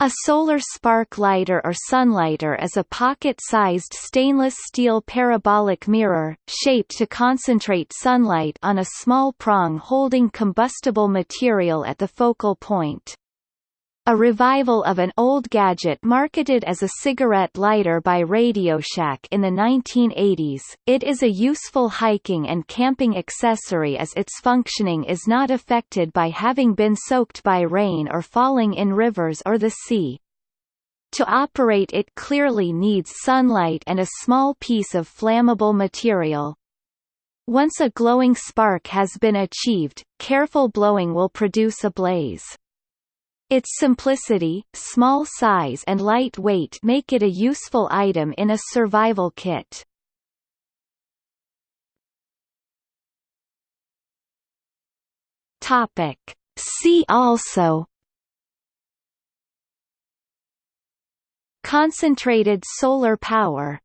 A solar spark lighter or sunlighter is a pocket-sized stainless steel parabolic mirror, shaped to concentrate sunlight on a small prong holding combustible material at the focal point. A revival of an old gadget marketed as a cigarette lighter by RadioShack in the 1980s, it is a useful hiking and camping accessory as its functioning is not affected by having been soaked by rain or falling in rivers or the sea. To operate it clearly needs sunlight and a small piece of flammable material. Once a glowing spark has been achieved, careful blowing will produce a blaze. Its simplicity, small size and light weight make it a useful item in a survival kit. Topic. See also Concentrated solar power